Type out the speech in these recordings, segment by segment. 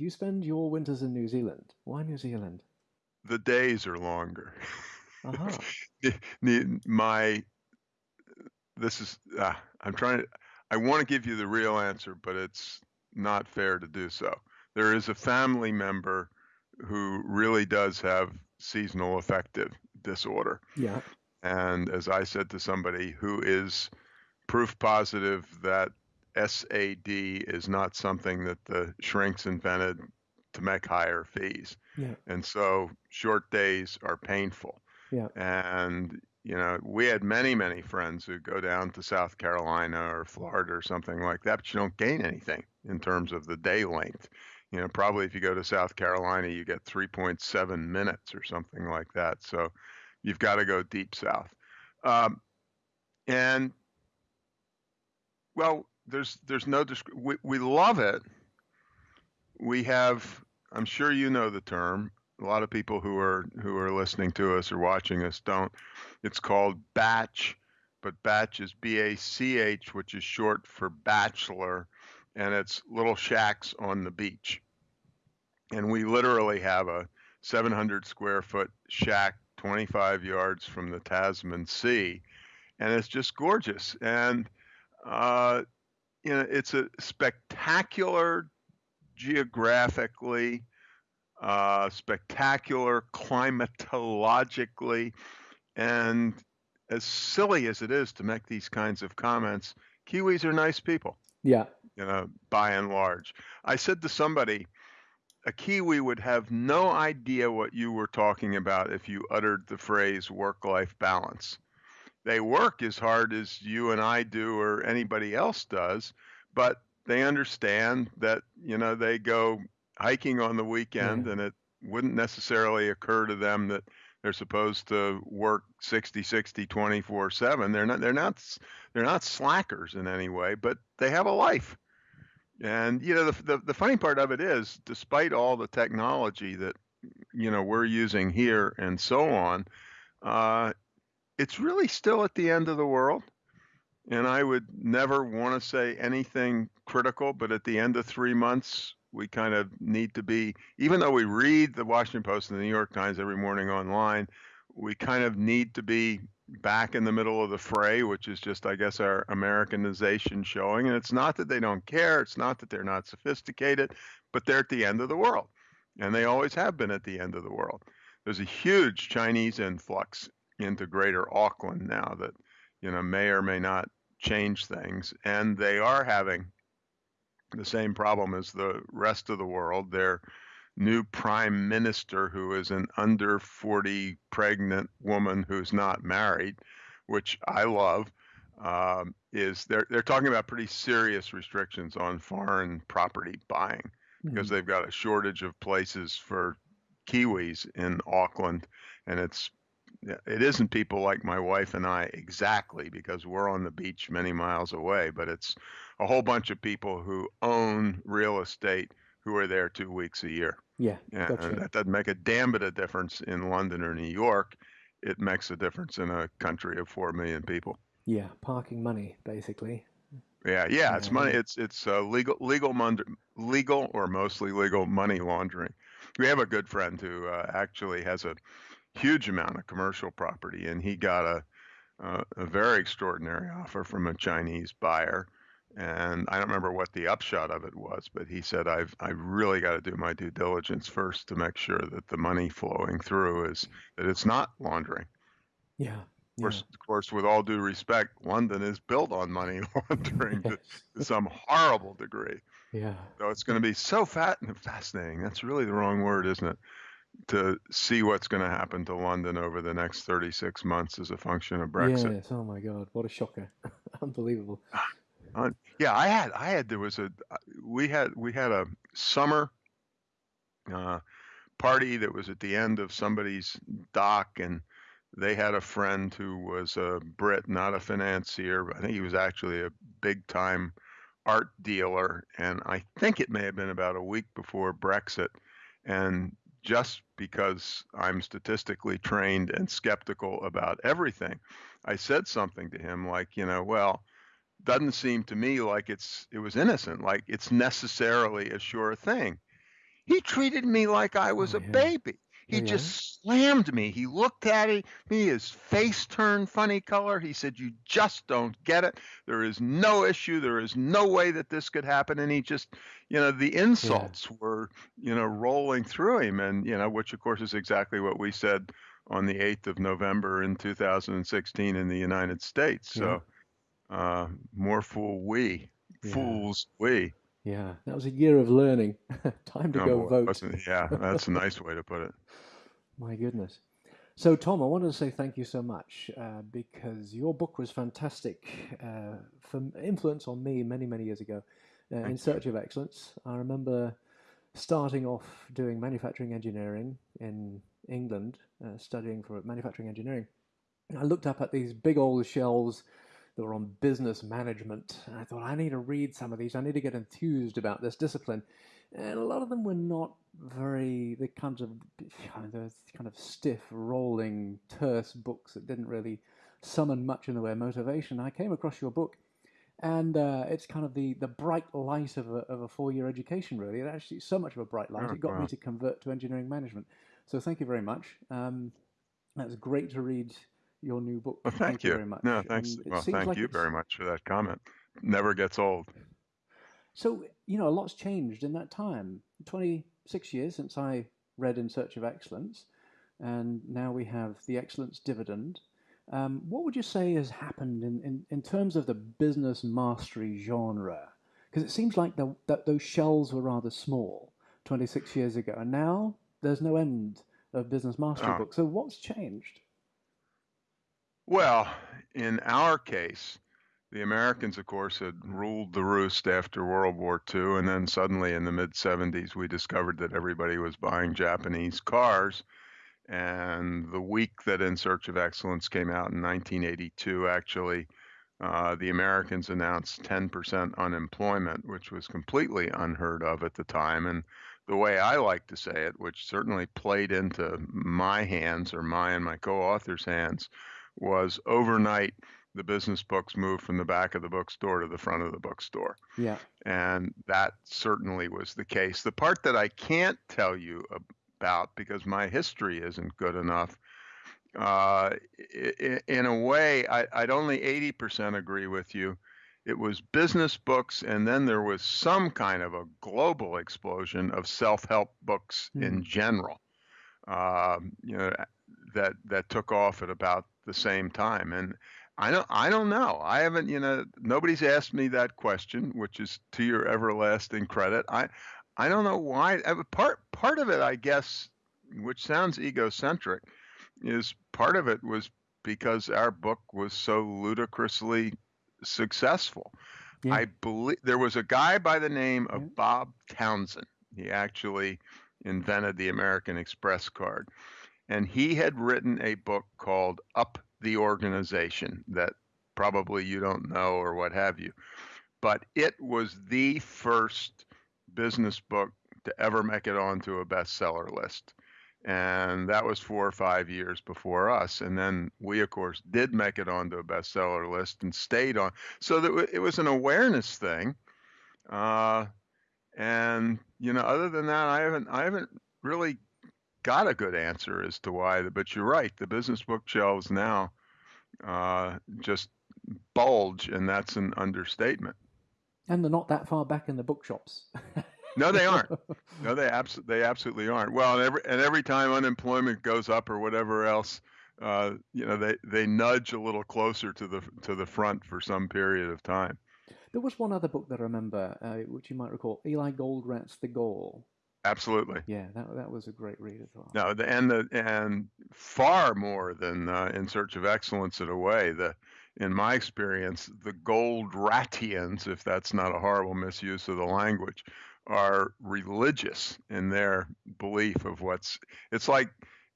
you spend your winters in New Zealand. Why New Zealand? The days are longer. Uh-huh. my this is uh, I'm trying to I want to give you the real answer, but it's not fair to do so. There is a family member who really does have seasonal affective disorder. Yeah. And as I said to somebody who is proof positive that SAD is not something that the shrinks invented to make higher fees. Yeah. And so short days are painful. Yeah. And you know, we had many, many friends who go down to South Carolina or Florida or something like that, but you don't gain anything in terms of the day length. You know, probably if you go to South Carolina, you get 3.7 minutes or something like that. So you've got to go deep south. Um, and well, there's there's no we, we love it. We have I'm sure you know the term. A lot of people who are who are listening to us or watching us don't. It's called bach, but bach is B A C H, which is short for bachelor, and it's little shacks on the beach. And we literally have a 700 square foot shack 25 yards from the Tasman Sea, and it's just gorgeous. And uh, you know, it's a spectacular geographically, uh, spectacular climatologically, and as silly as it is to make these kinds of comments, Kiwis are nice people. Yeah. You know, by and large. I said to somebody, a Kiwi would have no idea what you were talking about if you uttered the phrase work life balance. They work as hard as you and I do or anybody else does, but they understand that, you know, they go hiking on the weekend yeah. and it wouldn't necessarily occur to them that they're supposed to work 60 60 24 7 they're not they're not they're not slackers in any way but they have a life and you know the, the, the funny part of it is despite all the technology that you know we're using here and so on uh, it's really still at the end of the world and mm-hmm. i would never want to say anything critical but at the end of three months we kind of need to be, even though we read the Washington Post and the New York Times every morning online, we kind of need to be back in the middle of the fray, which is just, I guess, our Americanization showing. And it's not that they don't care, it's not that they're not sophisticated, but they're at the end of the world. And they always have been at the end of the world. There's a huge Chinese influx into greater Auckland now that, you know, may or may not change things. And they are having the same problem as the rest of the world. Their new prime minister, who is an under 40 pregnant woman who's not married, which I love, um, is they're they're talking about pretty serious restrictions on foreign property buying mm-hmm. because they've got a shortage of places for Kiwis in Auckland, and it's it isn't people like my wife and I exactly because we're on the beach many miles away, but it's a whole bunch of people who own real estate who are there two weeks a year. Yeah, and gotcha. that doesn't make a damn bit of difference in London or New York. It makes a difference in a country of four million people. Yeah, parking money basically. Yeah, yeah, it's money. It's it's uh, legal, legal, legal or mostly legal money laundering. We have a good friend who uh, actually has a huge amount of commercial property, and he got a uh, a very extraordinary offer from a Chinese buyer. And I don't remember what the upshot of it was, but he said, "I've I really got to do my due diligence first to make sure that the money flowing through is that it's not laundering." Yeah. Of course, yeah. of course, with all due respect, London is built on money laundering to, to some horrible degree. Yeah. So it's going to be so fat and fascinating. That's really the wrong word, isn't it? To see what's going to happen to London over the next 36 months as a function of Brexit. Yes. Oh my God, what a shocker! Unbelievable. Uh, yeah, I had, I had, there was a, we had, we had a summer uh, party that was at the end of somebody's dock, and they had a friend who was a Brit, not a financier, but I think he was actually a big time art dealer. And I think it may have been about a week before Brexit. And just because I'm statistically trained and skeptical about everything. I said something to him like, you know, well, doesn't seem to me like it's it was innocent, like it's necessarily a sure thing. He treated me like I was Oh, a yeah. baby. He yeah? just slammed me. He looked at me, his face turned funny color. He said, You just don't get it. There is no issue. There is no way that this could happen. And he just, you know, the insults were, you know, rolling through him. And, you know, which of course is exactly what we said on the 8th of November in 2016 in the United States. So, uh, more fool we, Yeah. fools we. Yeah, that was a year of learning. Time to Oh, go boy, vote. wasn't- Yeah, that's a nice way to put it. My goodness. So, Tom, I wanted to say thank you so much uh, because your book was fantastic uh, for influence on me many, many years ago. Uh, in Thank Search of Excellence, I remember starting off doing manufacturing engineering in England, uh, studying for manufacturing engineering. I looked up at these big old shelves that were on business management, and I thought, I need to read some of these. I need to get enthused about this discipline. And a lot of them were not very the kinds of the kind of stiff, rolling, terse books that didn't really summon much in the way of motivation. I came across your book, and uh, it's kind of the, the bright light of a, of a four year education, really. It actually so much of a bright light. Oh, it got wow. me to convert to engineering management. So thank you very much. Um, that's great to read your new book. Well, thank, you you. very much. No, thanks. And Well, thank like you it's- very much for that comment. Never gets old. So, you know, a lot's changed in that time. 26 years since I read In Search of Excellence, and now we have the Excellence Dividend. Um, what would you say has happened in, in, in terms of the business mastery genre? Because it seems like the, that those shells were rather small 26 years ago, and now there's no end of business mastery Oh. books. So, what's changed? Well, in our case, the Americans, of course, had ruled the roost after World War II. And then suddenly in the mid 70s, we discovered that everybody was buying Japanese cars. And the week that In Search of Excellence came out in 1982, actually, uh, the Americans announced 10% unemployment, which was completely unheard of at the time. And the way I like to say it, which certainly played into my hands or my and my co author's hands, was overnight the business books moved from the back of the bookstore to the front of the bookstore. Yeah. And that certainly was the case. The part that I can't tell you about because my history isn't good enough, uh, in a way, I, I'd only 80% agree with you. It was business books, and then there was some kind of a global explosion of self help books in general. Um, you know, that that took off at about the same time. And I don't I don't know. I haven't, you know, nobody's asked me that question, which is to your everlasting credit. I I don't know why. uh, Part part of it, I guess, which sounds egocentric, is part of it was because our book was so ludicrously successful. Yeah. I believe there was a guy by the name of Yeah. Bob Townsend. He actually invented the American Express card. And he had written a book called Up the Organization that probably you don't know or what have you. But it was the first business book to ever make it onto a bestseller list. And that was four or five years before us. And then we, of course, did make it onto a bestseller list and stayed on. So that it was an awareness thing. Uh, and you know, other than that, I haven't I haven't really got a good answer as to why. But you're right, the business bookshelves now uh, just bulge, and that's an understatement. And they're not that far back in the bookshops. No, they aren't. No, they abs- they absolutely aren't. Well, and every and every time unemployment goes up or whatever else, uh, you know, they they nudge a little closer to the to the front for some period of time. There was one other book that I remember, uh, which you might recall, Eli Goldratt's The Goal. Absolutely. Yeah, that that was a great read as well. No, the, and the and far more than uh, in search of excellence in a way. The in my experience, the Goldrattians, if that's not a horrible misuse of the language, are religious in their belief of what's. It's like,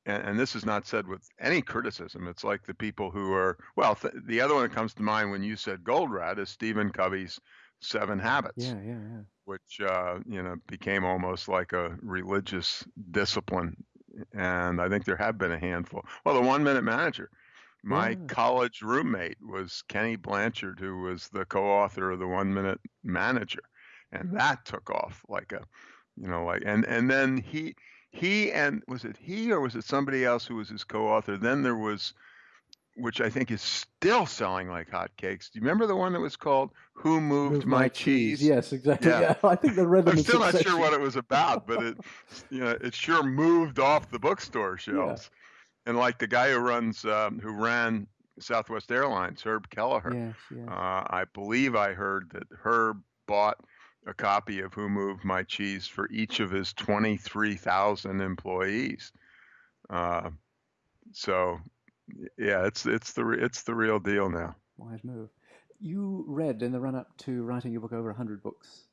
and, and this is not said with any criticism. It's like the people who are well. Th- the other one that comes to mind when you said Goldratt is Stephen Covey's Seven Habits Yeah, yeah, yeah. which uh, you know became almost like a religious discipline. And I think there have been a handful. Well, the One Minute Manager. My Yeah. college roommate was Kenny Blanchard, who was the co-author of the One Minute Manager, and that took off like a You know, like and and then he he and was it he or was it somebody else who was his co-author? Then there was which I think is still selling like hotcakes. Do you remember the one that was called "Who Moved, Moved My, Cheese"? Cheese. Yes, exactly. Yeah. Yeah, I think read them I'm still not sure what it was about, but it, you know, it sure moved off the bookstore shelves. And like the guy who runs, um, who ran Southwest Airlines, Herb Kelleher, Yes, yes. uh, I believe I heard that Herb bought a copy of Who Moved My Cheese for each of his 23,000 employees. Uh, so, yeah, it's it's the it's the real deal now. Wise move. You read in the run up to writing your book over 100 books.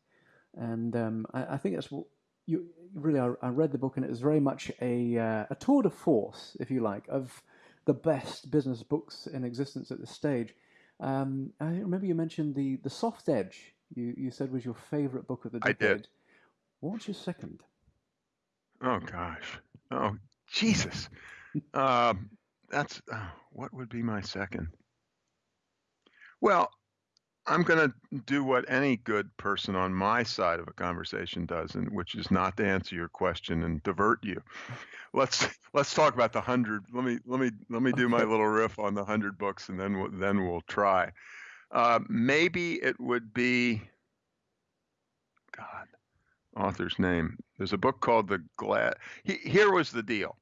And um, I, I think that's what you really, I, I read the book and it was very much a, uh, a tour de force, if you like, of the best business books in existence at this stage. Um, I remember you mentioned the, the Soft Edge, you, you said was your favorite book of the I did. What's your second? Oh gosh. Oh Jesus. um, that's oh, what would be my second. Well, I'm going to do what any good person on my side of a conversation does, and which is not to answer your question and divert you. Let's let's talk about the hundred. Let me let me let me do my little riff on the hundred books, and then we'll, then we'll try. Uh, maybe it would be God, author's name. There's a book called The Glad. He, here was the deal.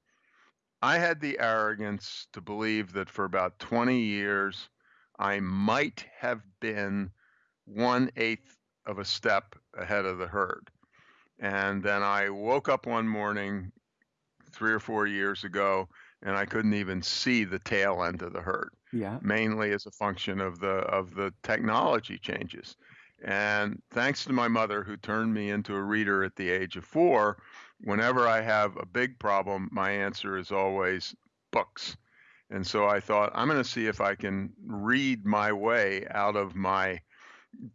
I had the arrogance to believe that for about 20 years, I might have been one eighth of a step ahead of the herd. And then I woke up one morning three or four years ago and I couldn't even see the tail end of the herd Yeah. mainly as a function of the of the technology changes. And thanks to my mother who turned me into a reader at the age of 4, whenever I have a big problem, my answer is always books. And so I thought I'm going to see if I can read my way out of my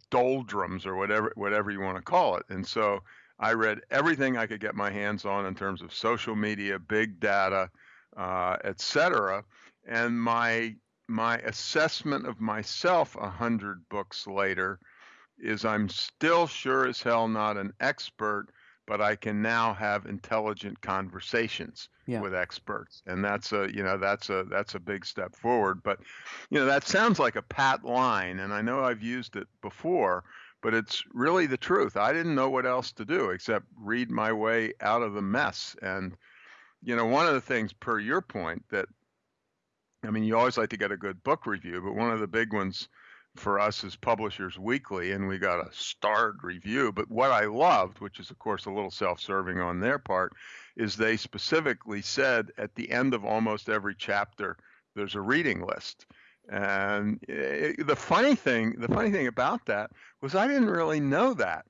doldrums or whatever whatever you want to call it. And so I read everything I could get my hands on in terms of social media, big data, uh, et cetera. And my my assessment of myself a hundred books later is I'm still sure as hell not an expert, but I can now have intelligent conversations Yeah. with experts, and that's a you know that's a that's a big step forward. But you know that sounds like a pat line, and I know I've used it before, but it's really the truth. I didn't know what else to do except read my way out of the mess, and you know one of the things per your point that I mean, you always like to get a good book review, but one of the big ones for us as Publishers Weekly, and we got a starred review. But what I loved, which is of course a little self-serving on their part, is they specifically said at the end of almost every chapter, there's a reading list. And eh, the funny thing, the funny thing about that was I didn't really know that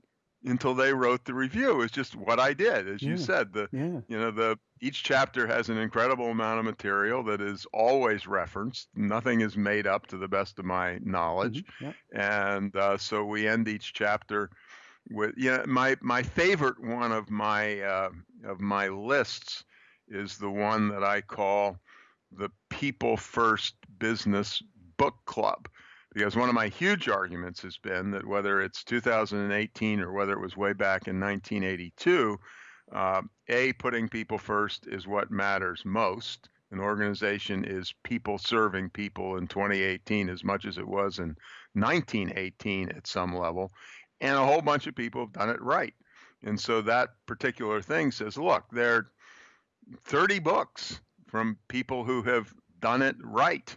until they wrote the review. It was just what I did, as you said. The Yeah. you know the each chapter has an incredible amount of material that is always referenced nothing is made up to the best of my knowledge Mhm. Yeah. and uh, so we end each chapter with you know my my favorite one of my uh, of my lists is the one that I call the people first business book club because one of my huge arguments has been that whether it's 2018 or whether it was way back in 1982 uh, a putting people first is what matters most. An organization is people serving people in 2018 as much as it was in 1918 at some level. And a whole bunch of people have done it right. And so that particular thing says look there are 30 books from people who have done it right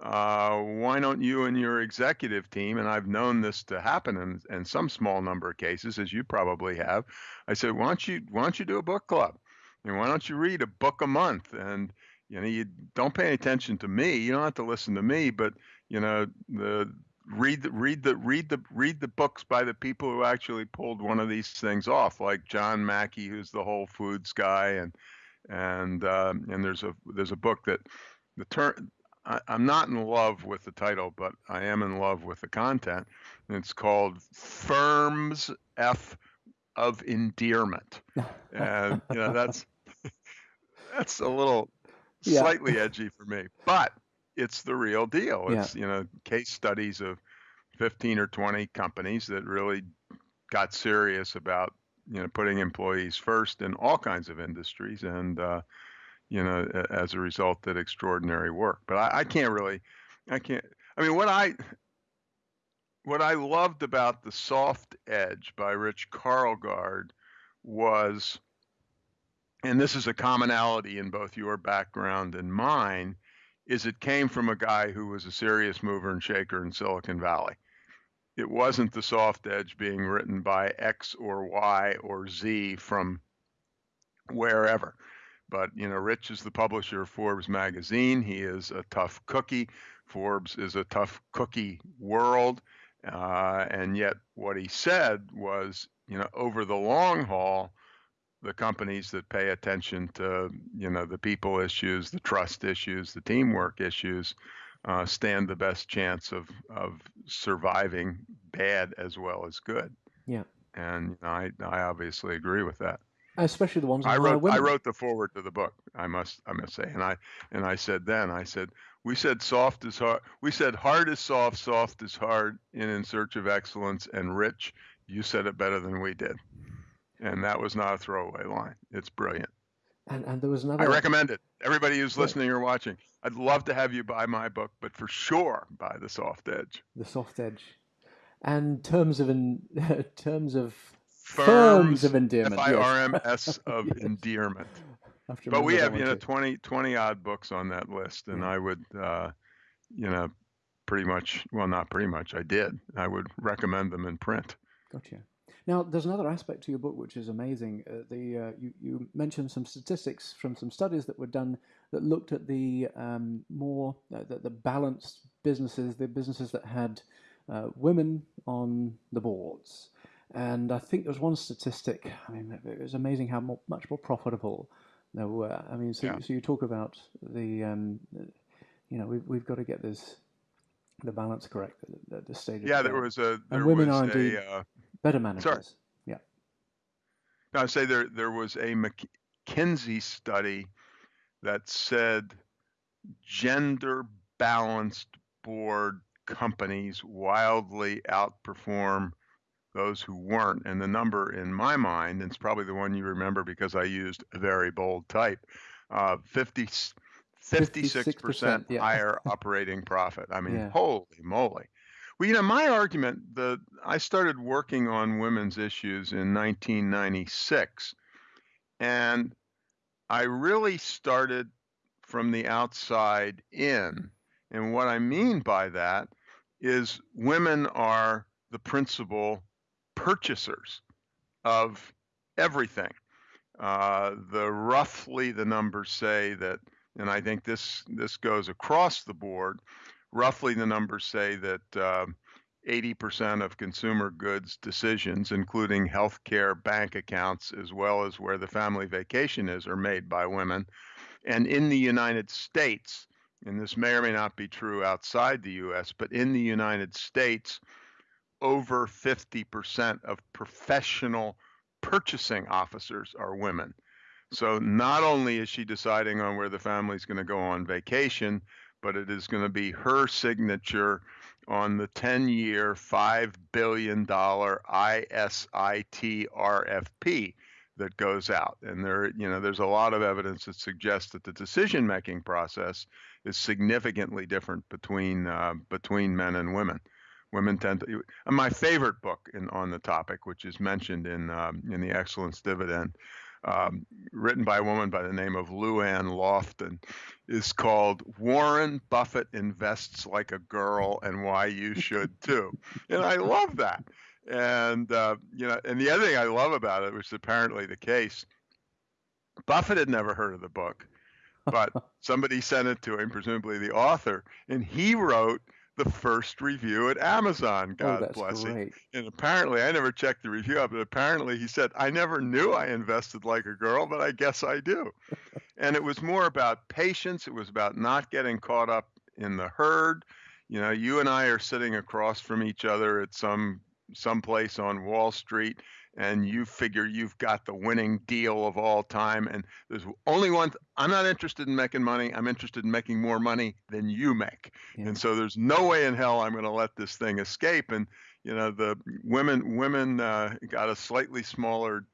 uh, why don't you and your executive team, and I've known this to happen in, in some small number of cases, as you probably have. I said, why don't you why don't you do a book club, and why don't you read a book a month? And you know, you don't pay any attention to me. You don't have to listen to me, but you know, the read the read the read the read the books by the people who actually pulled one of these things off, like John Mackey, who's the Whole Foods guy, and and um, and there's a there's a book that the term I, I'm not in love with the title, but I am in love with the content. And it's called Firms F of Endearment. And you know that's that's a little Yeah. slightly edgy for me, but it's the real deal. Yeah. It's you know case studies of 15 or 20 companies that really got serious about you know putting employees first in all kinds of industries, and uh, you know as a result did extraordinary work. But I, I can't really, I can't. I mean, what I what I loved about the Soft Edge by Rich Karlgaard was, and this is a commonality in both your background and mine, is it came from a guy who was a serious mover and shaker in Silicon Valley. It wasn't the soft edge being written by X or Y or Z from wherever. But you know, Rich is the publisher of Forbes magazine. He is a tough cookie. Forbes is a tough cookie world. Uh, and yet, what he said was, you know, over the long haul, the companies that pay attention to, you know, the people issues, the trust issues, the teamwork issues, uh, stand the best chance of of surviving bad as well as good. Yeah. And you know, I I obviously agree with that. Especially the ones I wrote I wrote the forward to the book. I must I must say, and I and I said then I said we said soft is hard. We said hard is soft, soft is hard in In Search of Excellence, and Rich, you said it better than we did. And that was not a throwaway line. It's brilliant. And, and there was another. I recommend it. Everybody who's listening or watching, I'd love to have you buy my book, but for sure buy The Soft Edge. The Soft Edge. And terms of in, terms of firms, firms of endearment. F I R M S of endearment. But we have you know 20 20 odd books on that list and yeah. i would uh, you know pretty much well not pretty much i did. I would recommend them in print. Gotcha. Now there's another aspect to your book which is amazing. Uh, the uh, you, you mentioned some statistics from some studies that were done that looked at the um, more uh, the, the, balanced businesses the businesses that had uh, women on the boards and I think there was one statistic. I mean, it was amazing how more, much more profitable no, uh, I mean, so, yeah. so you talk about the, um, you know, we've, we've got to get this, the balance correct at the stage. Yeah, there was a, there and women are indeed a, uh, better managers. Sorry. Yeah. Now I say there, there was a McKinsey study that said gender balanced board companies wildly outperform those who weren't. And the number in my mind, and it's probably the one you remember because I used a very bold type, uh, 50, 56% yeah. higher operating profit. I mean, yeah. holy moly. Well, you know, my argument, the I started working on women's issues in 1996, and I really started from the outside in. And what I mean by that is women are the principal purchasers of everything. Uh, the roughly the numbers say that, and I think this this goes across the board. Roughly the numbers say that uh, 80% of consumer goods decisions, including healthcare, bank accounts, as well as where the family vacation is, are made by women. And in the United States, and this may or may not be true outside the U.S., but in the United States, over 50% of professional purchasing officers are women. So not only is she deciding on where the family's going to go on vacation, but it is going to be her signature on the 10 year, $5 billion ISIT RFP that goes out. And there, you know, there's a lot of evidence that suggests that the decision making process is significantly different between, uh, between men and women women tend to. My favorite book in, on the topic, which is mentioned in um, in the Excellence Dividend, um, written by a woman by the name of Lou Ann Lofton, is called "Warren Buffett Invests Like a Girl and Why You Should Too," and I love that. And uh, you know, and the other thing I love about it, which is apparently the case, Buffett had never heard of the book, but somebody sent it to him, presumably the author, and he wrote the first review at Amazon. Oh, God oh, bless great. him. And apparently, I never checked the review up, but apparently he said, I never knew I invested like a girl, but I guess I do. and it was more about patience. It was about not getting caught up in the herd. You know, you and I are sitting across from each other at some some place on Wall Street and you figure you've got the winning deal of all time and there's only one th- i'm not interested in making money i'm interested in making more money than you make yeah. and so there's no way in hell i'm going to let this thing escape and you know the women women uh, got a slightly smaller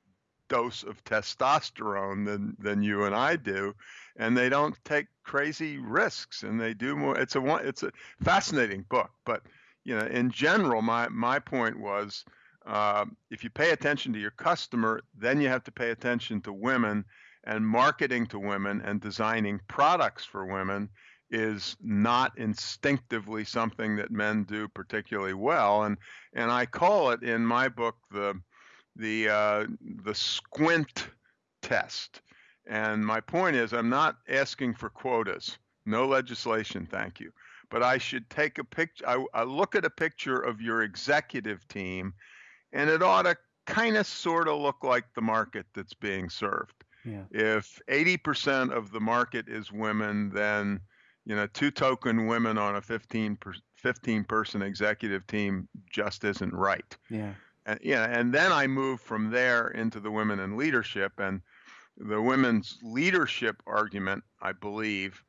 dose of testosterone than than you and I do, and they don't take crazy risks, and they do more. It's a one. It's a fascinating book, but you know, in general, my my point was. Uh, if you pay attention to your customer, then you have to pay attention to women and marketing to women and designing products for women is not instinctively something that men do particularly well. And and I call it in my book the the uh, the squint test. And my point is I'm not asking for quotas. No legislation thank you. But I should take a picture I, I look at a picture of your executive team and it ought to kind of sort of look like the market that's being served yeah. If 80% of the market is women, then you know two token women on a 15 per, 15 person executive team just isn't right. Yeah. And yeah, and then I move from there into the women in leadership and the women's leadership argument, I believe,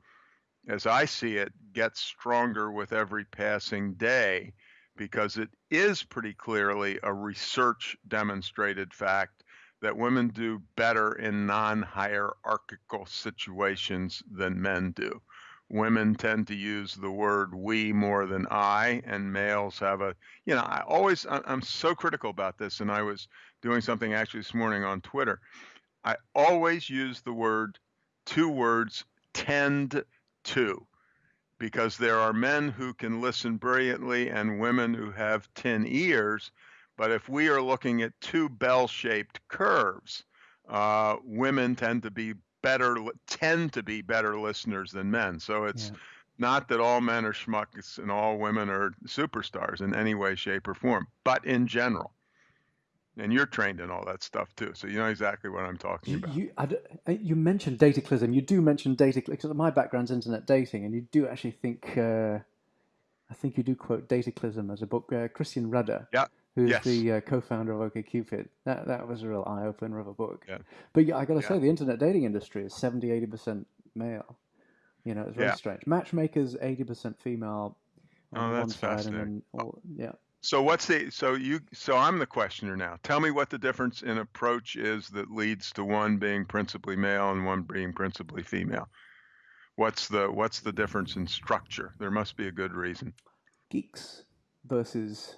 as I see it, gets stronger with every passing day because it is pretty clearly a research demonstrated fact that women do better in non hierarchical situations than men do. Women tend to use the word we more than I, and males have a, you know, I always, I'm so critical about this, and I was doing something actually this morning on Twitter. I always use the word, two words, tend to, because there are men who can listen brilliantly and women who have 10 ears but if we are looking at two bell-shaped curves, uh, women tend to be better tend to be better listeners than men. So it's yeah. not that all men are schmucks and all women are superstars in any way, shape, or form, but in general. And you're trained in all that stuff too, so you know exactly what I'm talking you, about. You, you mentioned dataclysm. You do mention dataclysm. My background's internet dating, and you do actually think. Uh, I think you do quote dataclysm as a book. Uh, Christian Rudder. Yeah who's yes. the uh, co-founder of OkCupid. That that was a real eye opener of a book. Yeah. But yeah, I got to yeah. say, the internet dating industry is 70, 80 percent male. You know, it's very yeah. strange. Matchmakers eighty percent female. On oh, that's fascinating. All, yeah. So what's the so you so I'm the questioner now. Tell me what the difference in approach is that leads to one being principally male and one being principally female. What's the what's the difference in structure? There must be a good reason. Geeks versus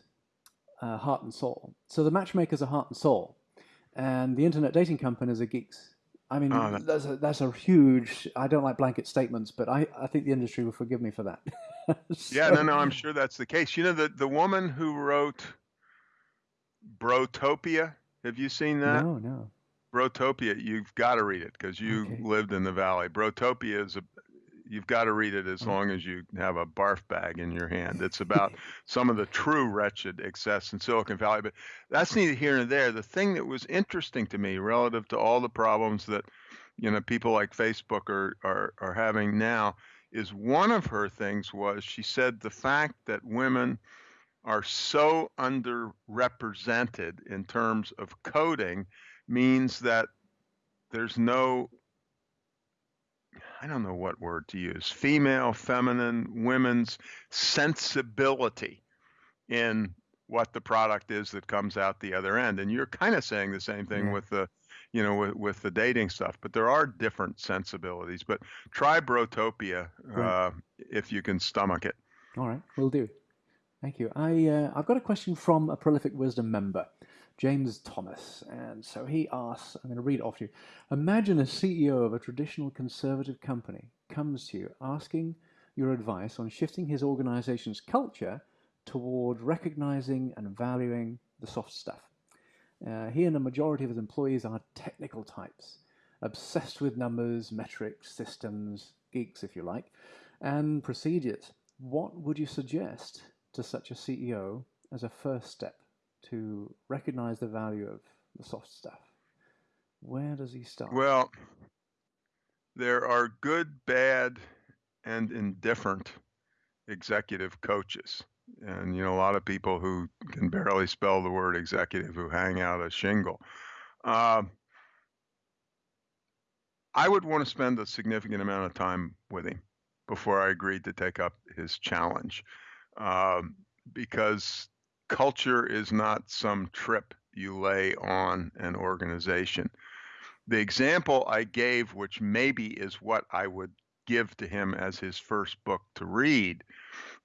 uh, heart and soul. So the matchmakers are heart and soul, and the internet dating companies are geeks. I mean, oh, that's a, that's a huge. I don't like blanket statements, but I, I think the industry will forgive me for that. so, yeah, no, no, I'm sure that's the case. You know, the the woman who wrote Brotopia. Have you seen that? No, no. Brotopia, you've got to read it because you okay. lived in the valley. Brotopia is a you've got to read it as long as you have a barf bag in your hand. It's about some of the true wretched excess in Silicon Valley, but that's neither here nor there. The thing that was interesting to me relative to all the problems that you know people like Facebook are are, are having now is one of her things was she said the fact that women are so underrepresented in terms of coding means that there's no I don't know what word to use, female, feminine, women's sensibility in what the product is that comes out the other end. And you're kind of saying the same thing yeah. with the, you know, with, with the dating stuff, but there are different sensibilities. But try Brotopia uh, if you can stomach it. All right, we'll do. Thank you. I uh, I've got a question from a prolific wisdom member. James Thomas. And so he asks, I'm going to read it off to you. Imagine a CEO of a traditional conservative company comes to you asking your advice on shifting his organization's culture toward recognizing and valuing the soft stuff. Uh, he and a majority of his employees are technical types, obsessed with numbers, metrics, systems, geeks, if you like, and procedures. What would you suggest to such a CEO as a first step? to recognize the value of the soft stuff? Where does he start? Well, there are good, bad, and indifferent executive coaches. And, you know, a lot of people who can barely spell the word executive who hang out a shingle. Uh, I would want to spend a significant amount of time with him before I agreed to take up his challenge. Um, because culture is not some trip you lay on an organization. The example I gave, which maybe is what I would give to him as his first book to read,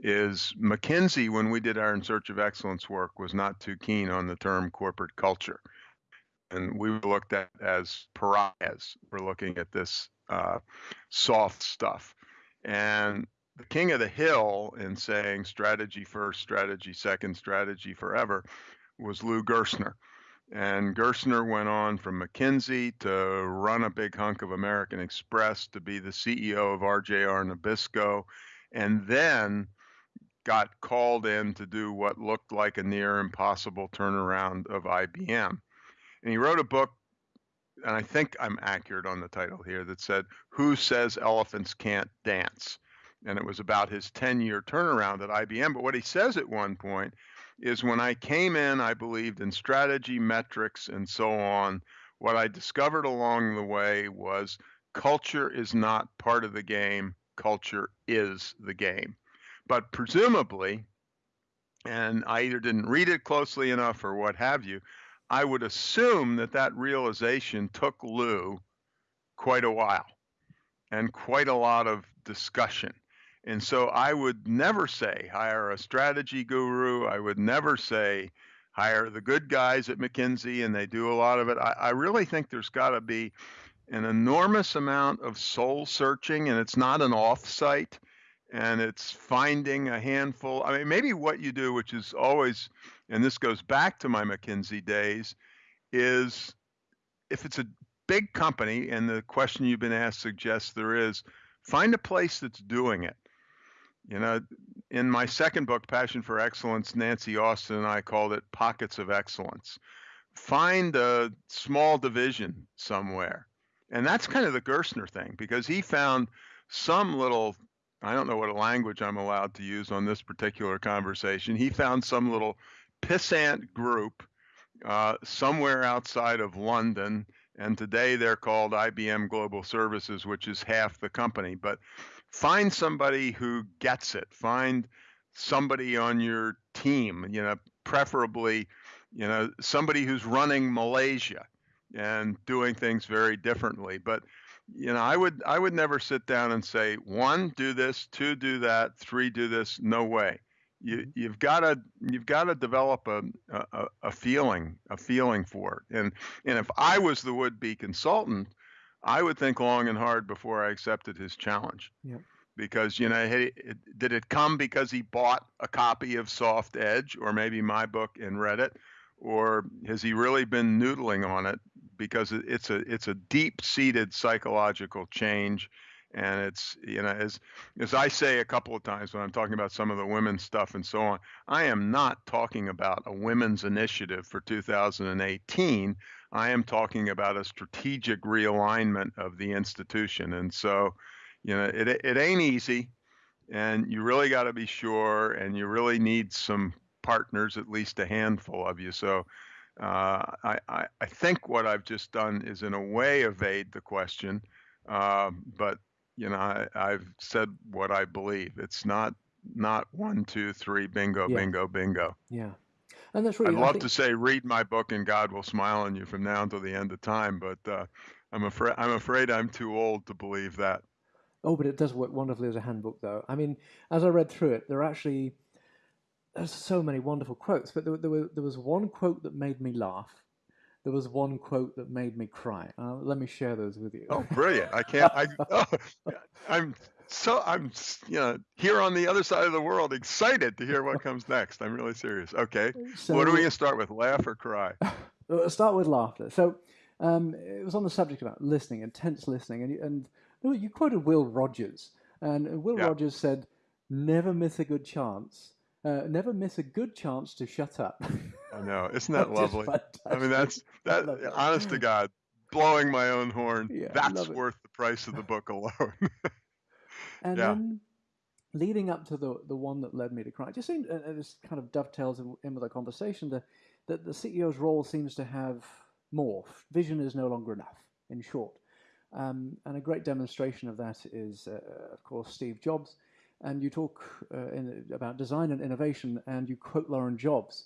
is McKinsey, when we did our In Search of Excellence work, was not too keen on the term corporate culture. And we looked at as pariahs. We're looking at this uh, soft stuff. And the king of the hill in saying strategy first, strategy second, strategy forever was Lou Gerstner. And Gerstner went on from McKinsey to run a big hunk of American Express to be the CEO of RJR Nabisco, and then got called in to do what looked like a near impossible turnaround of IBM. And he wrote a book, and I think I'm accurate on the title here, that said, Who Says Elephants Can't Dance? And it was about his 10 year turnaround at IBM. But what he says at one point is when I came in, I believed in strategy, metrics, and so on. What I discovered along the way was culture is not part of the game, culture is the game. But presumably, and I either didn't read it closely enough or what have you, I would assume that that realization took Lou quite a while and quite a lot of discussion. And so I would never say hire a strategy guru. I would never say hire the good guys at McKinsey and they do a lot of it. I, I really think there's got to be an enormous amount of soul searching and it's not an offsite and it's finding a handful. I mean, maybe what you do, which is always, and this goes back to my McKinsey days, is if it's a big company and the question you've been asked suggests there is, find a place that's doing it. You know, in my second book, Passion for Excellence, Nancy Austin and I called it Pockets of Excellence. Find a small division somewhere. And that's kind of the Gerstner thing because he found some little, I don't know what language I'm allowed to use on this particular conversation. He found some little pissant group uh, somewhere outside of London. And today they're called IBM Global Services, which is half the company. But find somebody who gets it. Find somebody on your team, you know, preferably, you know, somebody who's running Malaysia and doing things very differently. But you know, I would I would never sit down and say one do this, two do that, three do this. No way. You mm-hmm. you've got to you've got to develop a, a a feeling a feeling for it. And and if I was the would be consultant, I would think long and hard before I accepted his challenge. Yep. Because you know, hey, did it come because he bought a copy of Soft Edge or maybe my book and read it, or has he really been noodling on it because it's a it's a deep-seated psychological change, and it's you know as as I say a couple of times when I'm talking about some of the women's stuff and so on, I am not talking about a women's initiative for 2018. I am talking about a strategic realignment of the institution. And so, you know, it, it ain't easy. And you really got to be sure, and you really need some partners, at least a handful of you. So, uh, I, I, I, think what I've just done is, in a way, evade the question. Uh, but you know, I, have said what I believe. It's not not one, two, three, bingo, yeah. bingo, bingo. Yeah. And that's really. I'd love think... to say, read my book, and God will smile on you from now until the end of time. But uh, I'm afraid I'm afraid I'm too old to believe that. Oh, but it does work wonderfully as a handbook, though. I mean, as I read through it, there are actually there's so many wonderful quotes, but there, there, were, there was one quote that made me laugh. There was one quote that made me cry. Uh, let me share those with you. Oh, brilliant! I can't. I, oh, I'm so I'm you know here on the other side of the world, excited to hear what comes next. I'm really serious. Okay, so, what are we gonna start with? Laugh or cry? start with laughter. So um, it was on the subject about listening, intense listening, and and you quoted Will Rogers, and Will yeah. Rogers said, "Never miss a good chance. Uh, never miss a good chance to shut up." I know, isn't that lovely? I mean, that's that. Honest to God, blowing my own horn. Yeah, that's worth the price of the book alone. And yeah. then leading up to the the one that led me to cry, just seemed this kind of dovetails in, in with our conversation that that the CEO's role seems to have morphed. Vision is no longer enough. In short, um, and a great demonstration of that is, uh, of course, Steve Jobs. And you talk uh, in, about design and innovation, and you quote Laurene Jobs.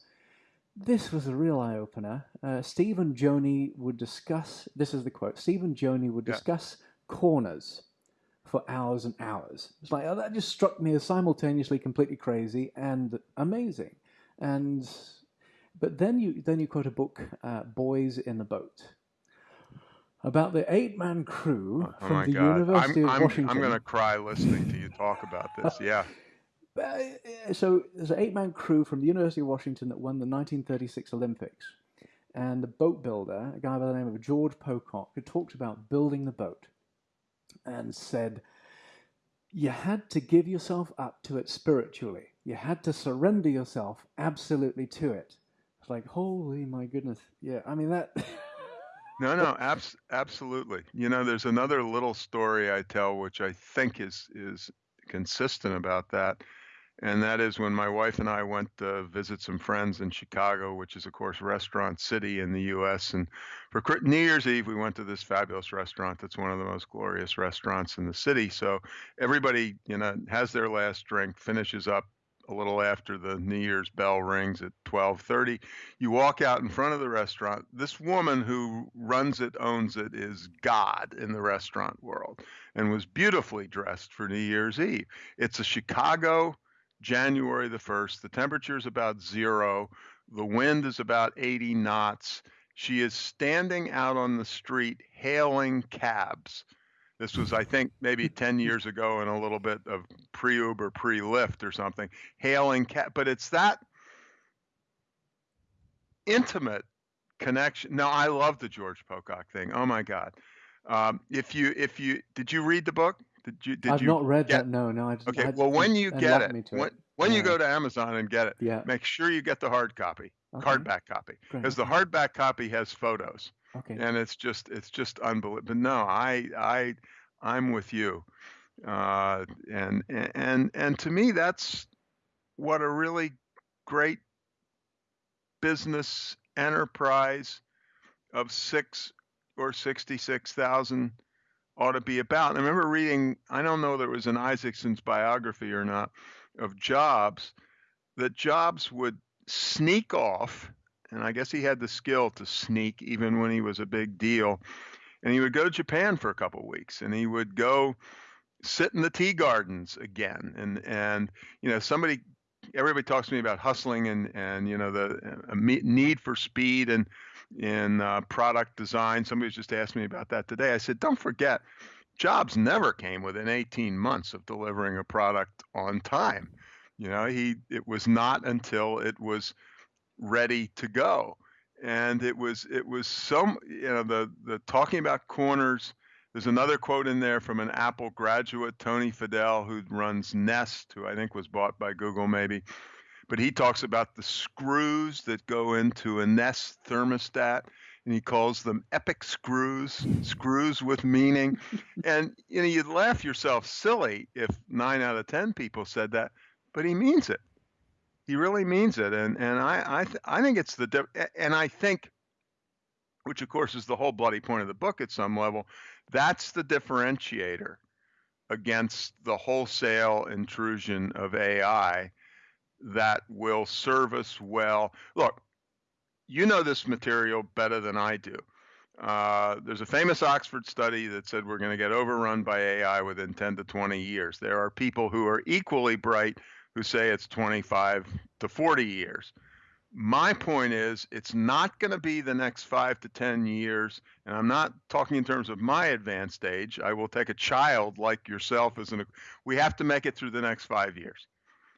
this was a real eye opener. Uh, Steve and Jony would discuss. This is the quote. Steve and Jony would Yeah. discuss corners for hours and hours. It's like oh, that just struck me as simultaneously completely crazy and amazing. And but then you then you quote a book, uh, "Boys in the Boat," about the eight-man crew Oh from my the God. University I'm, of I'm, Washington. I'm going to cry listening to you talk about this. Yeah. Uh, so there's an eight-man crew from the University of Washington that won the 1936 Olympics, and the boat builder, a guy by the name of George Pocock, who talked about building the boat, and said, "You had to give yourself up to it spiritually. You had to surrender yourself absolutely to it." It's like, holy my goodness, yeah. I mean that. No, no, abs- absolutely. You know, there's another little story I tell, which I think is is consistent about that, and that is when my wife and I went to visit some friends in Chicago, which is of course Restaurant City in the U.S. And for New Year's Eve, we went to this fabulous restaurant that's one of the most glorious restaurants in the city. So everybody, you know, has their last drink, finishes up a little after the New Year's bell rings at 12:30 you walk out in front of the restaurant. This woman who runs it, owns it, is God in the restaurant world and was beautifully dressed for New Year's Eve. It's a Chicago, January the 1st. The temperature is about zero. The wind is about 80 knots. She is standing out on the street hailing cabs. This was, I think, maybe 10 years ago and a little bit of pre Uber, pre Lyft or something, hailing cab. But it's that intimate connection. No, I love the George Pocock thing. Oh my God. Um, if you if you did you read the book? Did you did I've you not read get- that. No, no. I just, Okay, I, well when you get enlighten me it, to when, it. when you go to Amazon and get it, yeah, make sure you get the hard copy, okay, hardback copy, because the hardback copy has photos, Okay. and it's just it's just unbelievable. But no, I I I'm with you, uh, and and and to me that's what a really great business enterprise of six or 66,000 ought to be about. And I remember reading, I don't know there was an Isaacson's biography or not, of Jobs, that Jobs would sneak off, and I guess he had the skill to sneak even when he was a big deal. And he would go to Japan for a couple of weeks and he would go sit in the tea gardens again. And, and you know, somebody everybody talks to me about hustling and and you know the uh, need for speed and in uh, product design. Somebody just asked me about that today. I said, don't forget, Jobs never came within 18 months of delivering a product on time. You know, he it was not until it was ready to go, and it was it was some you know the the talking about corners. There's another quote in there from an Apple graduate, Tony Fadell, who runs Nest, who I think was bought by Google maybe. But he talks about the screws that go into a Nest thermostat, and he calls them epic screws, screws with meaning. and you know, you'd laugh yourself silly if nine out of ten people said that, but he means it. He really means it, and and I I th- I think it's the and I think, which of course is the whole bloody point of the book at some level, that's the differentiator against the wholesale intrusion of AI that will serve us well. Look, you know this material better than I do. Uh, there's a famous Oxford study that said we're going to get overrun by AI within 10 to 20 years. There are people who are equally bright who say it's 25 to 40 years. My point is, it's not going to be the next five to 10 years. And I'm not talking in terms of my advanced age. I will take a child like yourself as an, we have to make it through the next five years.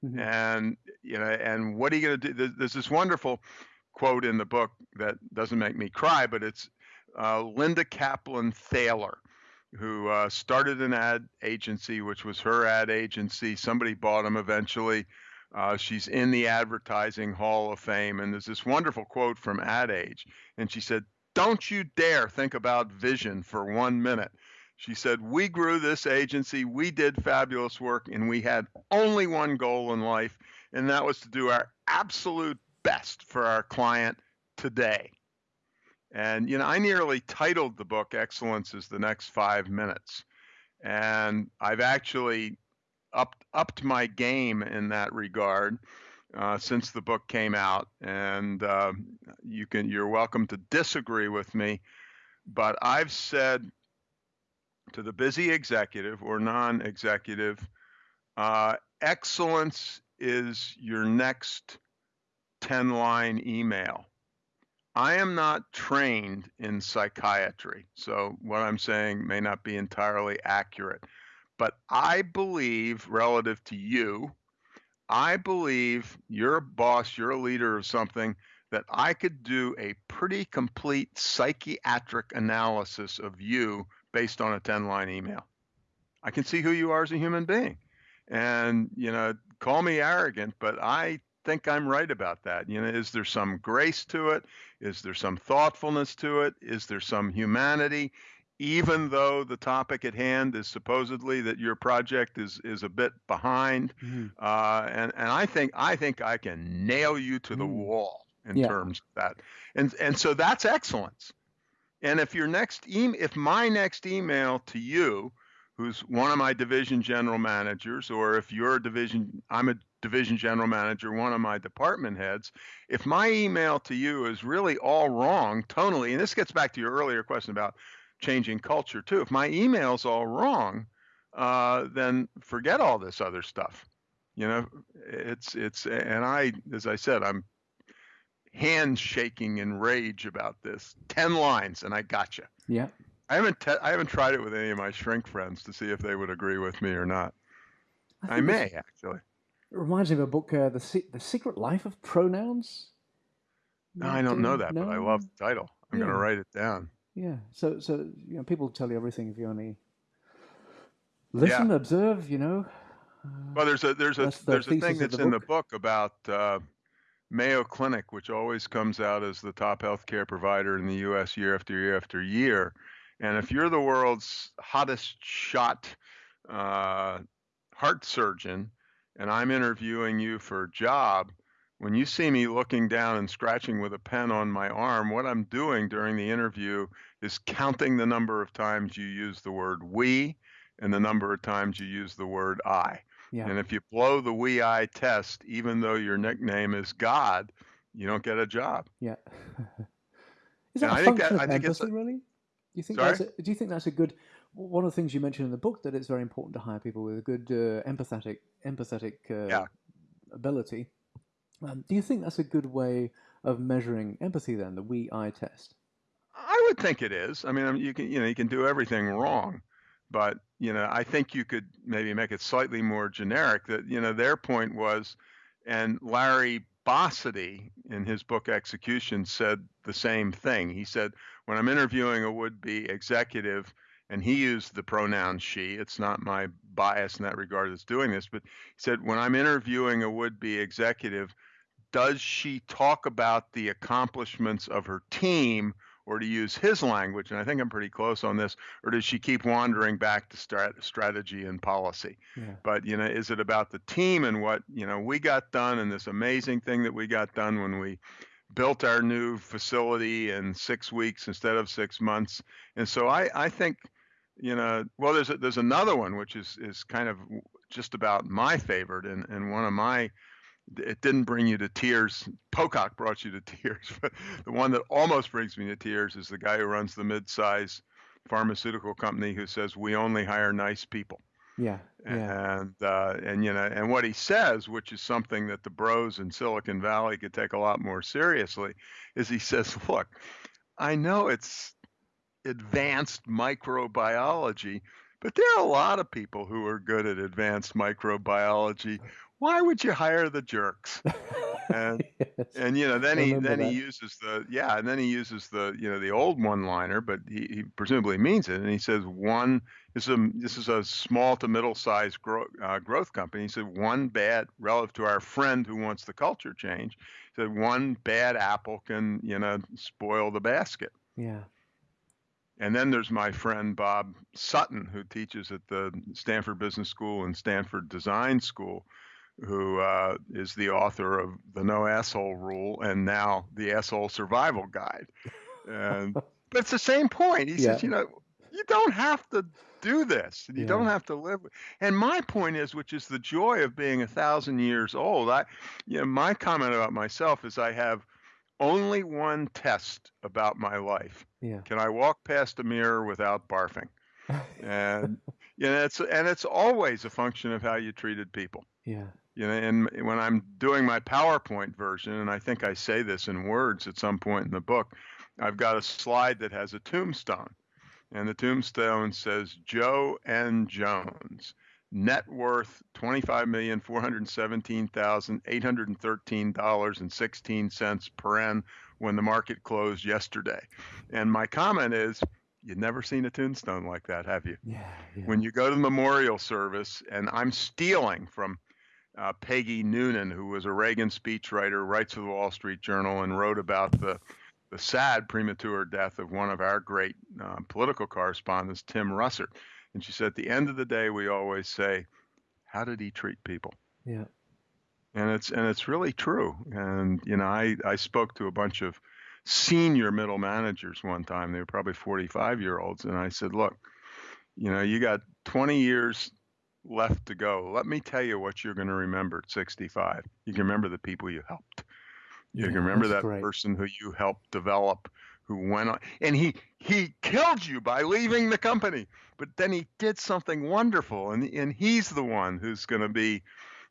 Mhm. And, you know, and what are you going to do? There's this wonderful quote in the book that doesn't make me cry, but it's uh, Linda Kaplan Thaler, who uh, started an ad agency, which was her ad agency. Somebody bought them eventually. Uh, she's in the Advertising Hall of Fame. And there's this wonderful quote from Ad Age. And she said, Don't you dare think about vision for one minute. She said, We grew this agency, we did fabulous work, and we had only one goal in life, and that was to do our absolute best for our client today. And, you know, I nearly titled the book Excellence is the Next Five Minutes. And I've actually upped, upped my game in that regard. uh, since the book came out, and uh, you can you're welcome to disagree with me, but I've said to the busy executive or non-executive, uh, excellence is your next 10-line email. I am not trained in psychiatry, so what I'm saying may not be entirely accurate. But I believe, relative to you, I believe you're a boss, you're a leader of something that I could do a pretty complete psychiatric analysis of you based on a 10 line email. I can see who you are as a human being. And, you know, call me arrogant, but I think I'm right about that. You know, is there some grace to it? Is there some thoughtfulness to it? Is there some humanity? Even though the topic at hand is supposedly that your project is is a bit behind, mm-hmm. uh, and and I think I think I can nail you to the mm. wall in yeah. terms of that, and and so that's excellence. And if your next e- if my next email to you who's one of my division general managers, or if you're a division, I'm a division general manager, one of my department heads, if my email to you is really all wrong tonally, and this gets back to your earlier question about changing culture too, if my email's all wrong, uh, then forget all this other stuff. You know, it's it's and I, as I said, I'm hand shaking in rage about this. Ten lines, and I got you. Yeah. I haven't te- I haven't tried it with any of my shrink friends to see if they would agree with me or not. I, I may actually. It reminds me of a book, uh, the Se- the Secret Life of Pronouns. No, I don't know that, no? but I love the title. I'm yeah. going to write it down. Yeah. So so you know, people tell you everything if you only listen, yeah. observe. You know. Uh, well, there's a there's a there's a thing that's the in the book about. Uh, Mayo Clinic, which always comes out as the top healthcare provider in the U.S. year after year after year, and if you're the world's hottest shot uh, heart surgeon, and I'm interviewing you for a job, when you see me looking down and scratching with a pen on my arm, what I'm doing during the interview is counting the number of times you use the word we and the number of times you use the word I. Yeah. And if you blow the we I test, even though your nickname is God, you don't get a job. Yeah. is that and a I function that, of empathy, really? you think Sorry? that's a, do you think that's a good one of the things you mentioned in the book that it's very important to hire people with a good uh, empathetic empathetic uh, yeah. ability. Um, do you think that's a good way of measuring empathy? Then the we I test. I would think it is. I mean, you can you know you can do everything wrong, but you know I think you could maybe make it slightly more generic. That you know their point was, and Larry Bossidy in his book Execution said the same thing. He said, when I'm interviewing a would be executive, and he used the pronoun she, it's not my bias in that regard that's doing this, but he said, when I'm interviewing a would be executive, does she talk about the accomplishments of her team or to use his language, and I think I'm pretty close on this, or does she keep wandering back to strat- strategy and policy? Yeah. But you know, is it about the team and what you know we got done and this amazing thing that we got done when we built our new facility in six weeks instead of six months? And so I, I think, you know, well, there's a, there's another one which is is kind of just about my favorite and, and one of my it didn't bring you to tears. Pocock brought you to tears, but the one that almost brings me to tears is the guy who runs the mid-size pharmaceutical company who says we only hire nice people. Yeah, yeah. And uh, and you know, and what he says, which is something that the bros in Silicon Valley could take a lot more seriously, is he says, look, I know it's advanced microbiology, but there are a lot of people who are good at advanced microbiology why would you hire the jerks? And yes. and you know then he then that. he uses the yeah and then he uses the you know the old one liner, but he, he presumably means it, and he says one this is a this is a small to middle sized grow, uh, growth company. He said one bad relative to our friend who wants the culture change. He said one bad apple can you know spoil the basket. Yeah. And then there's my friend Bob Sutton, who teaches at the Stanford Business School and Stanford Design School, who uh, is the author of the No Asshole Rule and now the Asshole Survival Guide. And but it's the same point. He yeah. says, you know, you don't have to do this. You Yeah. don't have to live. And my point is, which is the joy of being a thousand years old. I, you know, my comment about myself is I have only one test about my life. Yeah. Can I walk past a mirror without barfing? And you know, it's and it's always a function of how you treated people. yeah. You know, and when I'm doing my PowerPoint version, and I think I say this in words at some point in the book, I've got a slide that has a tombstone. And the tombstone says Joe N. Jones, net worth $25,417,813.16 per N when the market closed yesterday. And my comment is, you've never seen a tombstone like that, have you? Yeah. Yeah. when you go to the memorial service, and I'm stealing from uh, Peggy Noonan, who was a Reagan speechwriter, writes for the Wall Street Journal, and wrote about the the sad premature death of one of our great uh, political correspondents, Tim Russert. And she said, at the end of the day, we always say, "How did he treat people?" yeah. and it's and it's really true. And you know, I I spoke to a bunch of senior middle managers one time. They were probably 45 year olds, and I said, look, you know, you got 20 years left to go. Let me tell you what you're going to remember at 65. You can remember the people you helped. You Yeah, can remember that great. person who you helped develop, who went on, and he he killed you by leaving the company. But then he did something wonderful, and and he's the one who's going to be,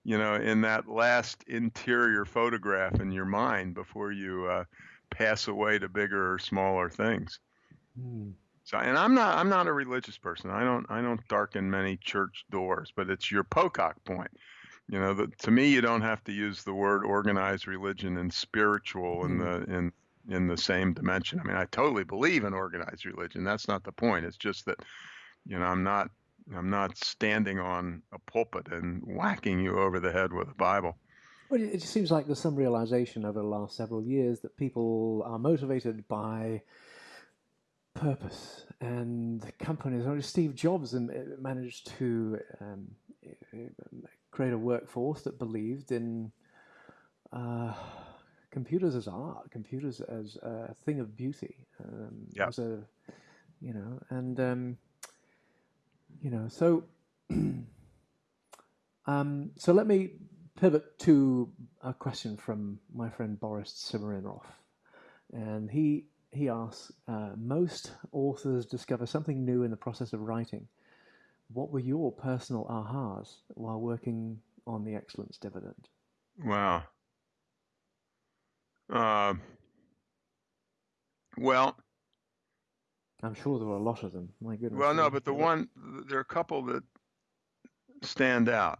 you know, in that last interior photograph in your mind before you uh, pass away to bigger or smaller things. Mm. So, and I'm not I'm not a religious person. I don't I don't darken many church doors, but it's your Pocock point. You know, the, to me, you don't have to use the word organized religion and spiritual in mm-hmm. the in in the same dimension. I mean, I totally believe in organized religion. That's not the point. It's just that, you know, I'm not I'm not standing on a pulpit and whacking you over the head with a Bible. Well, it it just seems like there's some realization over the last several years that people are motivated by purpose and companies. Only Steve Jobs managed to um, create a workforce that believed in uh, computers as art, computers as a thing of beauty, um, Yeah. as a you know, and um, you know, so um, so let me pivot to a question from my friend Boris Simirinov, and he he asks: uh, Most authors discover something new in the process of writing. What were your personal ahas while working on the Excellence Dividend? Wow. Uh, well, I'm sure there were a lot of them. My goodness. Well, no, but the one there are a couple that stand out,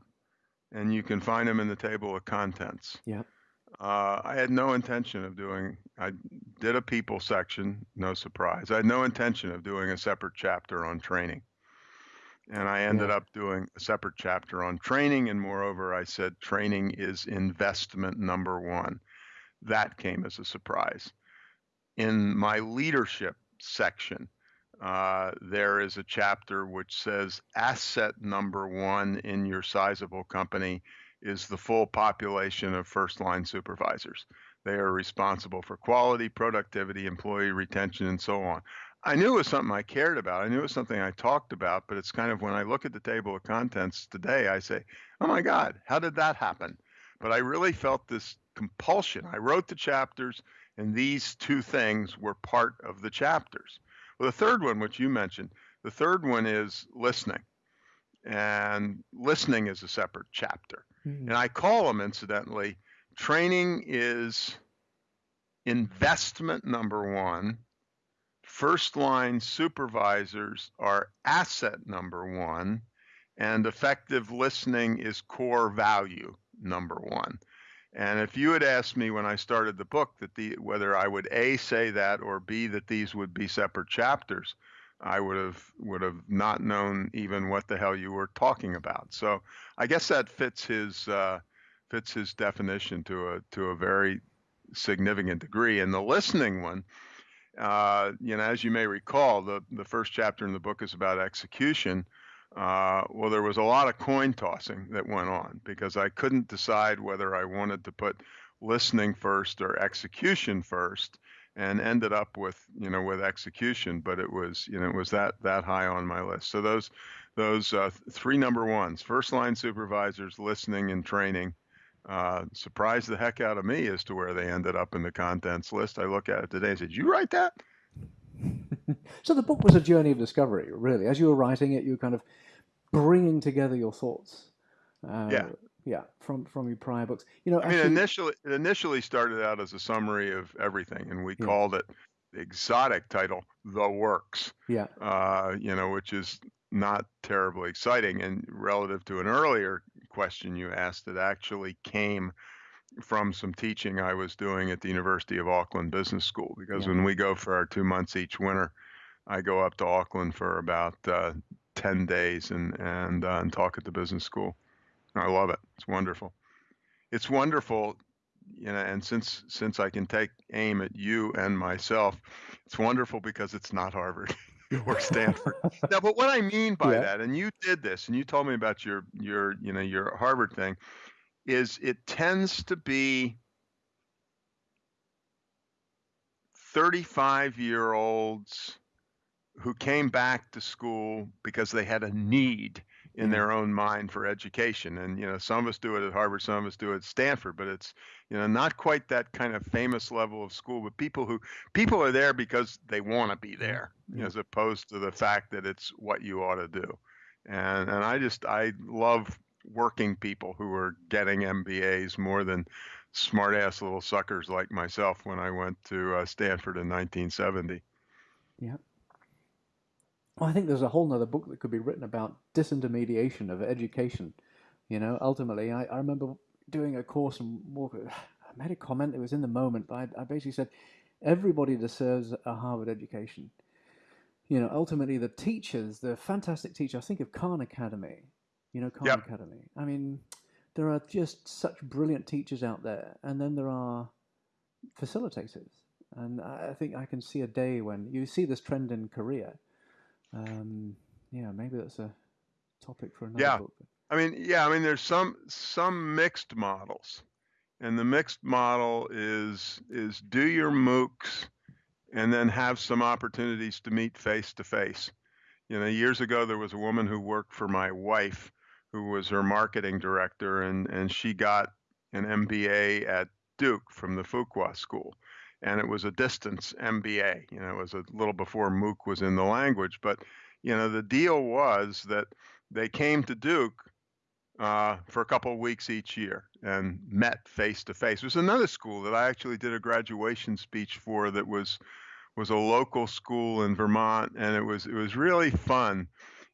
and you can find them in the table of contents. Yeah. Uh, I had no intention of doing. I did a people section, no surprise. I had no intention of doing a separate chapter on training, and I ended Yeah. up doing a separate chapter on training. And moreover, I said training is investment number one. That came as a surprise. In my leadership section, uh, there is a chapter which says asset number one in your sizable company is the full population of first line supervisors. They are responsible for quality, productivity, employee retention, and so on. I knew it was something I cared about. I knew it was something I talked about, but it's kind of when I look at the table of contents today, I say, oh my God, how did that happen? But I really felt this compulsion. I wrote the chapters, and these two things were part of the chapters. Well, the third one, which you mentioned, the third one is listening. And listening is a separate chapter. Hmm. And I call them, incidentally, training is investment number one. First line supervisors are asset number one. And effective listening is core value number one. And if you had asked me when I started the book that the whether I would a say that or b that these would be separate chapters, I would have would have not known even what the hell you were talking about. So I guess that fits his uh, fits his definition to a to a very significant degree. And the listening one, uh, you know, as you may recall, the the first chapter in the book is about execution. Uh, well, there was a lot of coin tossing that went on because I couldn't decide whether I wanted to put listening first or execution first. And ended up with you know with execution but it was you know it was that that high on my list. So those those uh, three number ones first line supervisors listening and training uh, surprised the heck out of me as to where they ended up in the contents list. I look at it today and said you write that? So the book was a journey of discovery really. As you were writing it you were kind of bringing together your thoughts. Uh, yeah yeah, from from your prior books. You know, I mean, initially it initially started out as a summary of everything, and we yeah. called it the exotic title, "The Works." Yeah. Uh, you know, which is not terribly exciting, and relative to an earlier question you asked, it actually came from some teaching I was doing at the University of Auckland Business School. Because yeah. when we go for our two months each winter, I go up to Auckland for about uh, ten days and and uh, and talk at the business school. I love it. It's wonderful. It's wonderful, you know, and since since I can take aim at you and myself, it's wonderful because it's not Harvard or Stanford. now, but what I mean by yeah. that, and you did this, and you told me about your your you know your Harvard thing, is it tends to be 35 year olds who came back to school because they had a need in their own mind for education. And you know, some of us do it at Harvard, some of us do it at Stanford, but it's you know not quite that kind of famous level of school. But people who people are there because they want to be there, yeah. as opposed to the fact that it's what you ought to do. And and I just I love working people who are getting MBAs more than smart ass little suckers like myself when I went to uh, Stanford in 1970. Yeah. Well, I think there's a whole other book that could be written about disintermediation of education. You know, ultimately, I, I remember doing a course and I made a comment. It was in the moment, but I, I basically said everybody deserves a Harvard education. You know, ultimately, the teachers, the fantastic teachers. I think of Khan Academy. You know, Khan yep. Academy. I mean, there are just such brilliant teachers out there, and then there are facilitators. And I think I can see a day when you see this trend in Korea um, yeah, maybe that's a topic for another yeah. book. I mean, yeah, I mean, there's some some mixed models, and the mixed model is is do your MOOCs, and then have some opportunities to meet face to face. You know, years ago there was a woman who worked for my wife, who was her marketing director, and and she got an MBA at Duke from the Fuqua School and it was a distance MBA. You know, it was a little before MOOC was in the language, but you know, the deal was that they came to Duke uh, for a couple of weeks each year and met face to face. There's another school that I actually did a graduation speech for that was was a local school in Vermont, and it was it was really fun.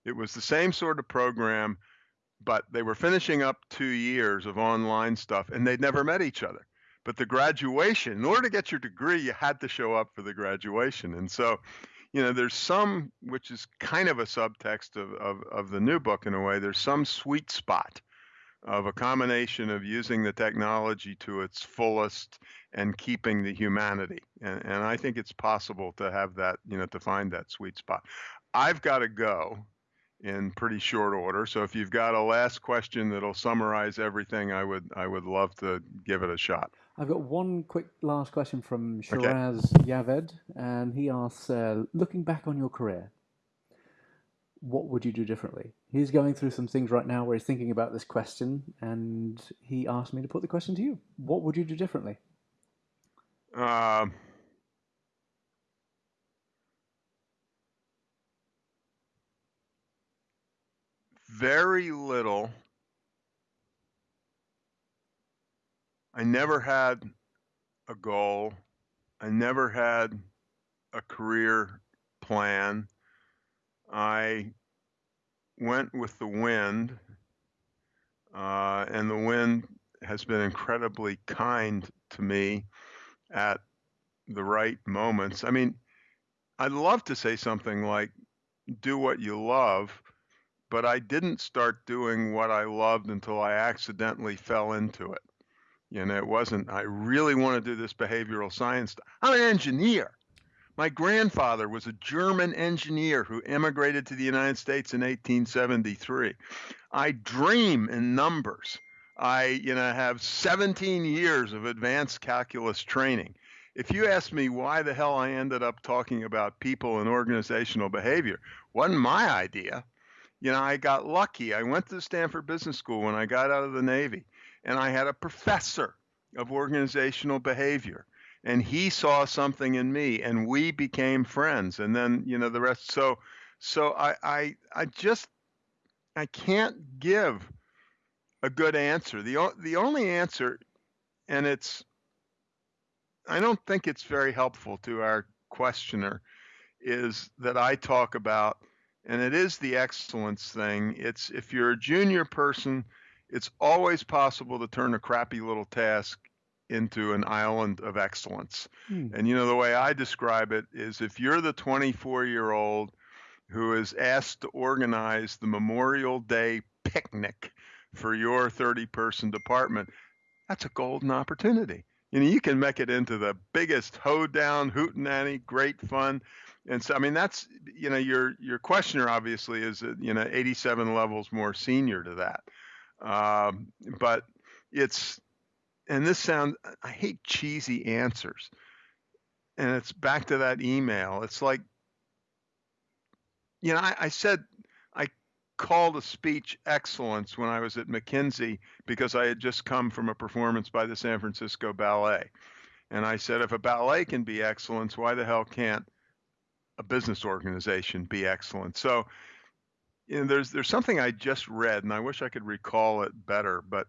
It was the same sort of program, but they were finishing up two years of online stuff, and they'd never met each other but the graduation in order to get your degree you had to show up for the graduation and so you know there's some which is kind of a subtext of, of, of the new book in a way there's some sweet spot of a combination of using the technology to its fullest and keeping the humanity and, and i think it's possible to have that you know to find that sweet spot i've got to go in pretty short order. So if you've got a last question that'll summarize everything, I would I would love to give it a shot. I've got one quick last question from Shiraz okay. Yaved, and he asks, uh, looking back on your career, what would you do differently? He's going through some things right now where he's thinking about this question, and he asked me to put the question to you. What would you do differently? Uh, very little I never had a goal. I never had a career plan. I went with the wind, uh, and the wind has been incredibly kind to me at the right moments. I mean, I'd love to say something like, do what you love, but I didn't start doing what I loved until I accidentally fell into it. You know, it wasn't, I really want to do this behavioral science. I'm an engineer. My grandfather was a German engineer who immigrated to the United States in 1873. I dream in numbers. I, you know, have 17 years of advanced calculus training. if you ask me why the hell I ended up talking about people and organizational behavior, wasn't my idea. You know, I got lucky. I went to Stanford Business School when I got out of the Navy, and I had a professor of organizational behavior and he saw something in me and we became friends and then you know the rest so so i i, I just i can't give a good answer. The the only answer and it's i don't think it's very helpful to our questioner is that i talk about and it is the excellence thing it's if you're a junior person it's always possible to turn a crappy little task into an island of excellence. Hmm. And you know, the way I describe it is if you're the 24 year old who is asked to organize the Memorial Day picnic for your 30 person department, that's a golden opportunity. You know, you can make it into the biggest hoedown, hootenanny, great fun. And so, I mean, that's you know, your your questioner obviously is you know 87 levels more senior to that. Um, but it's and this sounds I hate cheesy answers. And it's back to that email. It's like, you know, I, I said I called a speech excellence when I was at McKinsey because I had just come from a performance by the San Francisco Ballet. And I said, if a ballet can be excellence, why the hell can't a business organization be excellent? So, you know, there's there's something I just read, and I wish I could recall it better, but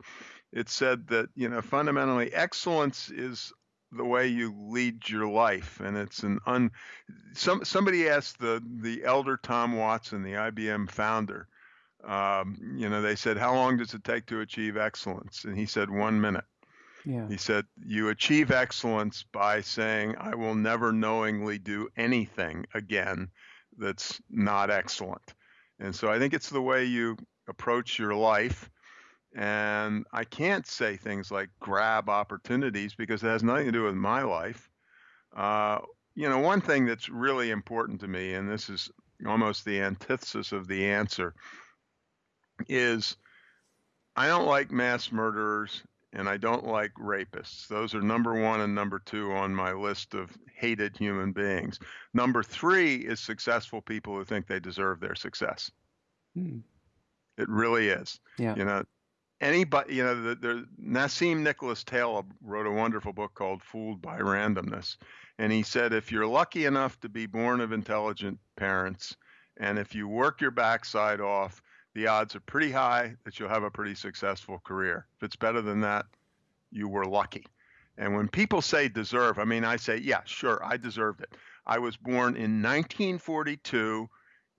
it said that you know fundamentally excellence is the way you lead your life and it's an un some somebody asked the the elder tom watson the ibm founder um, you know they said how long does it take to achieve excellence and he said one minute yeah. He said, You achieve excellence by saying, I will never knowingly do anything again that's not excellent. And so I think it's the way you approach your life. And I can't say things like grab opportunities because it has nothing to do with my life. Uh, you know, one thing that's really important to me, and this is almost the antithesis of the answer, is I don't like mass murderers and I don't like rapists. Those are number one and number two on my list of hated human beings. Number three is successful people who think they deserve their success. Hmm. It really is. Yeah. You know, anybody, you know, the, the Nassim Nicholas Taleb wrote a wonderful book called Fooled by Randomness. And he said, if you're lucky enough to be born of intelligent parents, and if you work your backside off, the odds are pretty high that you'll have a pretty successful career. If it's better than that, you were lucky. And when people say deserve, I mean, I say, yeah, sure, I deserved it. I was born in 1942,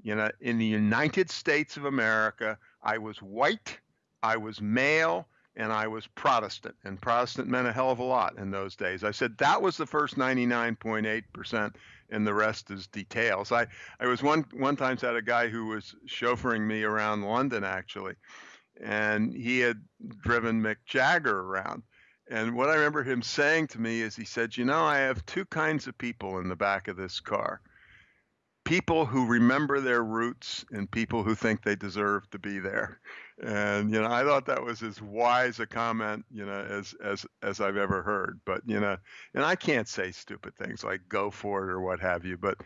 you know, in the United States of America. I was white I was male and I was Protestant, and Protestant meant a hell of a lot in those days. I said that was the first 99.8%, and the rest is details. I, I was one one time had a guy who was chauffeuring me around London actually, and he had driven Mick Jagger around. And what I remember him saying to me is he said, "You know, I have two kinds of people in the back of this car." people who remember their roots and people who think they deserve to be there. And you know, I thought that was as wise a comment, you know, as as as I've ever heard. But you know, and I can't say stupid things like "go for it" or what have you. But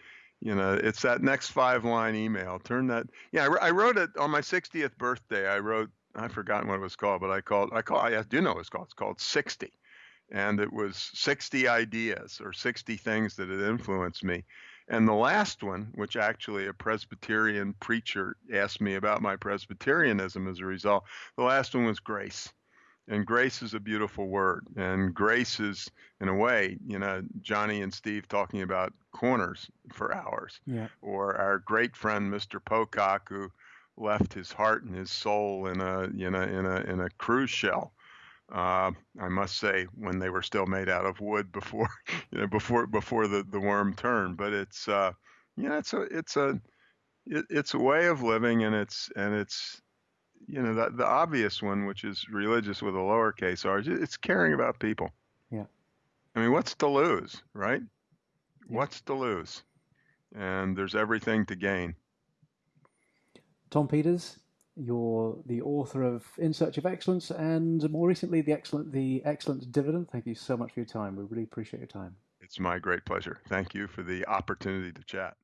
you know, it's that next five line email. Turn that. Yeah, I, I wrote it on my 60th birthday. I wrote. I've forgotten what it was called, but I called. I call. I do know what it's called. It's called 60 and it was 60 ideas or 60 things that had influenced me. And the last one, which actually a Presbyterian preacher asked me about my Presbyterianism as a result, the last one was grace. And grace is a beautiful word. And grace is, in a way, you know, Jony and Steve talking about corners for hours. Yeah. Or our great friend, Mr. Pocock, who left his heart and his soul in a, you know, in a, in a cruise shell uh, I must say, when they were still made out of wood before, you know, before before the, the worm turned. But it's uh, yeah, it's a it's a it, it's a way of living, and it's and it's you know the the obvious one, which is religious with a lowercase r. It's caring about people. Yeah. I mean, what's to lose, right? Yeah. What's to lose? And there's everything to gain. Tom Peters, you're the author of In Search of Excellence and more recently the excellent the Excellence Dividend. Thank you so much for your time. We really appreciate your time. It's my great pleasure. Thank you for the opportunity to chat.